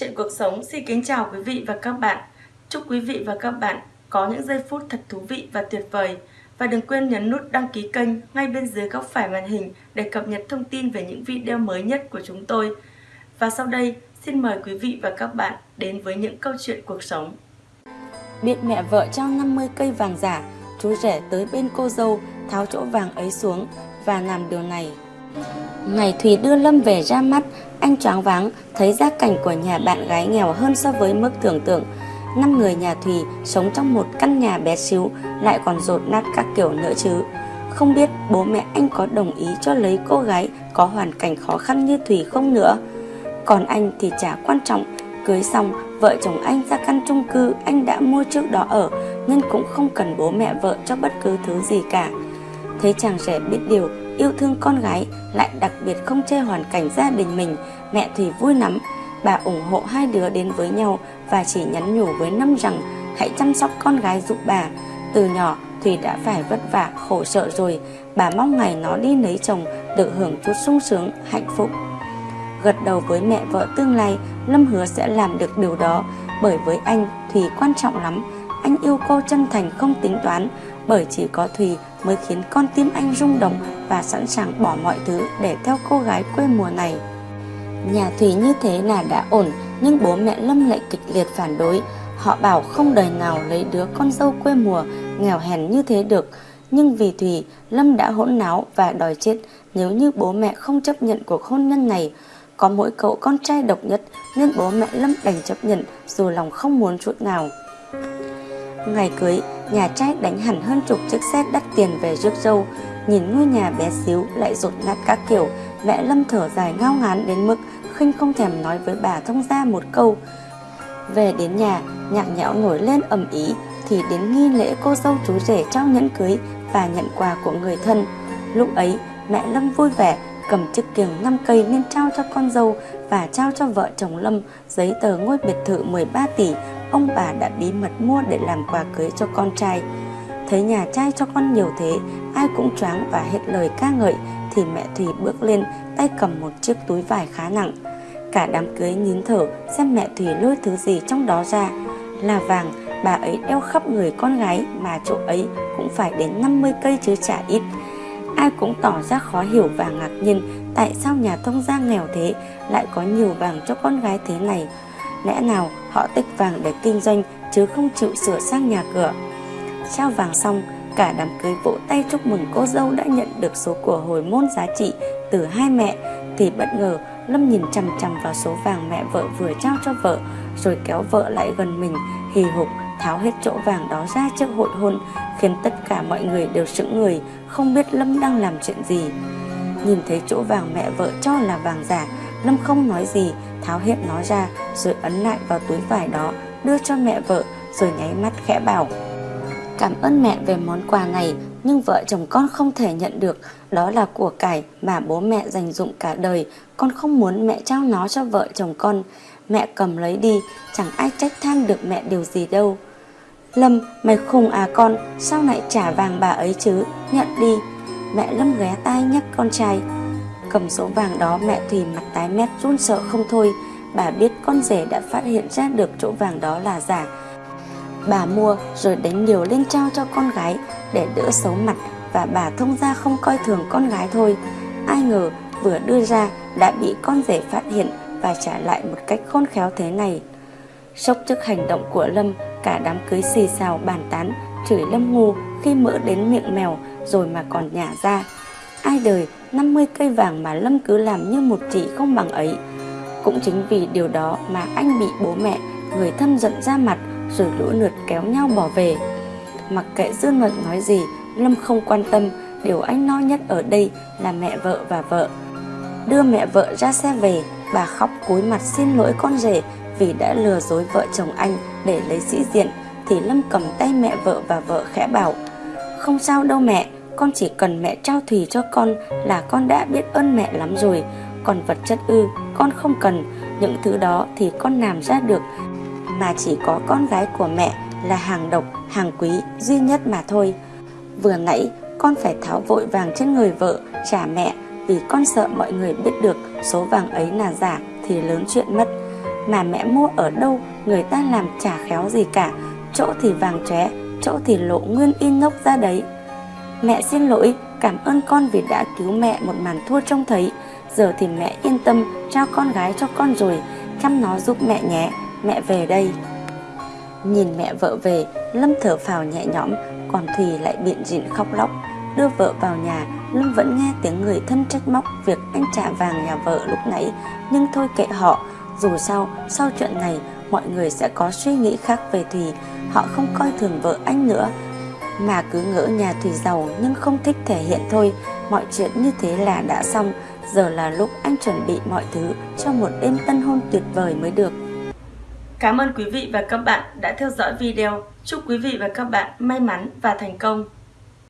Chuyện cuộc sống xin kính chào quý vị và các bạn. Chúc quý vị và các bạn có những giây phút thật thú vị và tuyệt vời. Và đừng quên nhấn nút đăng ký kênh ngay bên dưới góc phải màn hình để cập nhật thông tin về những video mới nhất của chúng tôi. Và sau đây, xin mời quý vị và các bạn đến với những câu chuyện cuộc sống. Biết mẹ vợ trao 50 cây vàng giả, chú rể tới bên cô dâu tháo chỗ vàng ấy xuống và làm điều này. Ngày Thùy đưa Lâm về ra mắt, anh choáng váng thấy gia cảnh của nhà bạn gái nghèo hơn so với mức tưởng tượng. Năm người nhà Thùy sống trong một căn nhà bé xíu lại còn rột nát các kiểu nữa chứ. Không biết bố mẹ anh có đồng ý cho lấy cô gái có hoàn cảnh khó khăn như Thùy không nữa. Còn anh thì chả quan trọng, cưới xong vợ chồng anh ra căn chung cư anh đã mua trước đó ở nên cũng không cần bố mẹ vợ cho bất cứ thứ gì cả. Thấy chàng rể biết điều yêu thương con gái, lại đặc biệt không chê hoàn cảnh gia đình mình. Mẹ Thùy vui lắm. Bà ủng hộ hai đứa đến với nhau và chỉ nhắn nhủ với Năm rằng, hãy chăm sóc con gái giúp bà. Từ nhỏ Thùy đã phải vất vả, khổ sở rồi. Bà mong ngày nó đi lấy chồng, được hưởng chút sung sướng, hạnh phúc. Gật đầu với mẹ vợ tương lai, Lâm hứa sẽ làm được điều đó. Bởi với anh Thùy quan trọng lắm. Anh yêu cô chân thành, không tính toán bởi chỉ có Thùy mới khiến con tim anh rung động và sẵn sàng bỏ mọi thứ để theo cô gái quê mùa này. Nhà Thùy như thế là đã ổn, nhưng bố mẹ Lâm lại kịch liệt phản đối. Họ bảo không đời nào lấy đứa con dâu quê mùa nghèo hèn như thế được. Nhưng vì Thùy, Lâm đã hỗn náo và đòi chết nếu như bố mẹ không chấp nhận cuộc hôn nhân này. Có mỗi cậu con trai độc nhất nên bố mẹ Lâm đành chấp nhận dù lòng không muốn chút nào. Ngày cưới, nhà trai đánh hẳn hơn chục chiếc xe đắt tiền về rước dâu. Nhìn ngôi nhà bé xíu lại rột nát các kiểu, mẹ Lâm thở dài ngao ngán đến mức khinh không thèm nói với bà thông ra một câu. Về đến nhà, nhạc nhẽo nổi lên ầm ý thì đến nghi lễ cô dâu chú rể trao nhẫn cưới và nhận quà của người thân. Lúc ấy, mẹ Lâm vui vẻ cầm chiếc kiềng 5 cây nên trao cho con dâu và trao cho vợ chồng Lâm giấy tờ ngôi biệt thự 13 tỷ ông bà đã bí mật mua để làm quà cưới cho con trai. Thấy nhà trai cho con nhiều thế, ai cũng choáng và hết lời ca ngợi thì mẹ Thùy bước lên tay cầm một chiếc túi vải khá nặng. Cả đám cưới nín thở xem mẹ Thùy lôi thứ gì trong đó ra. Là vàng, bà ấy đeo khắp người con gái mà chỗ ấy cũng phải đến 50 cây chứ chả ít. Ai cũng tỏ ra khó hiểu và ngạc nhiên tại sao nhà thông gia nghèo thế lại có nhiều vàng cho con gái thế này. Lẽ nào họ tích vàng để kinh doanh chứ không chịu sửa sang nhà cửa. Trao vàng xong, cả đám cưới vỗ tay chúc mừng cô dâu đã nhận được số của hồi môn giá trị từ hai mẹ thì bất ngờ Lâm nhìn chằm chằm vào số vàng mẹ vợ vừa trao cho vợ rồi kéo vợ lại gần mình hì hục tháo hết chỗ vàng đó ra trước hội hôn khiến tất cả mọi người đều sững người không biết Lâm đang làm chuyện gì nhìn thấy chỗ vàng mẹ vợ cho là vàng giả Lâm không nói gì tháo hết nó ra, rồi ấn lại vào túi vải đó, đưa cho mẹ vợ, rồi nháy mắt khẽ bảo, cảm ơn mẹ về món quà này, nhưng vợ chồng con không thể nhận được. Đó là của cải mà bố mẹ dành dụng cả đời. Con không muốn mẹ trao nó cho vợ chồng con. Mẹ cầm lấy đi, chẳng ai trách than được mẹ điều gì đâu. Lâm, mày khùng à con, sao lại trả vàng bà ấy chứ? Nhận đi. Mẹ lâm ghé tai nhắc con trai cầm số vàng đó, mẹ Thùy mặt tái mét, run sợ không thôi. Bà biết con rể đã phát hiện ra được chỗ vàng đó là giả. Bà mua rồi đánh nhiều lên trao cho con gái để đỡ xấu mặt và bà thông ra không coi thường con gái thôi. Ai ngờ vừa đưa ra đã bị con rể phát hiện và trả lại một cách khôn khéo thế này. Sốc trước hành động của lâm, cả đám cưới xì xào bàn tán, chửi lâm ngu khi mỡ đến miệng mèo rồi mà còn nhả ra ai đời 50 cây vàng mà lâm cứ làm như một chị không bằng ấy. Cũng chính vì điều đó mà anh bị bố mẹ, người thân giận ra mặt rồi lũ lượt kéo nhau bỏ về. Mặc kệ dư luận nói gì, lâm không quan tâm. Điều anh lo nhất ở đây là mẹ vợ và vợ. Đưa mẹ vợ ra xe về, bà khóc cúi mặt xin lỗi con rể vì đã lừa dối vợ chồng anh để lấy sĩ diện, thì lâm cầm tay mẹ vợ và vợ khẽ bảo, không sao đâu mẹ con chỉ cần mẹ trao thùy cho con là con đã biết ơn mẹ lắm rồi. Còn vật chất ư con không cần. Những thứ đó thì con làm ra được. Mà chỉ có con gái của mẹ là hàng độc hàng quý duy nhất mà thôi. Vừa nãy con phải tháo vội vàng trên người vợ trả mẹ vì con sợ mọi người biết được số vàng ấy là giả thì lớn chuyện mất. Mà mẹ mua ở đâu người ta làm chả khéo gì cả, chỗ thì vàng chóe, chỗ thì lộ nguyên in nốc ra đấy. Mẹ xin lỗi, cảm ơn con vì đã cứu mẹ một màn thua trông thấy. Giờ thì mẹ yên tâm trao con gái cho con rồi, chăm nó giúp mẹ nhé, mẹ về đây. Nhìn mẹ vợ về, Lâm thở phào nhẹ nhõm, còn Thùy lại biện dịn khóc lóc. Đưa vợ vào nhà, Lâm vẫn nghe tiếng người thân trách móc việc anh trả vàng nhà vợ lúc nãy, nhưng thôi kệ họ, dù sao, sau chuyện này, mọi người sẽ có suy nghĩ khác về Thùy, họ không coi thường vợ anh nữa, mà cứ ngỡ nhà Thùy giàu nhưng không thích thể hiện thôi, mọi chuyện như thế là đã xong, giờ là lúc anh chuẩn bị mọi thứ cho một đêm tân hôn tuyệt vời mới được. Cảm ơn quý vị và các bạn đã theo dõi video. Chúc quý vị và các bạn may mắn và thành công.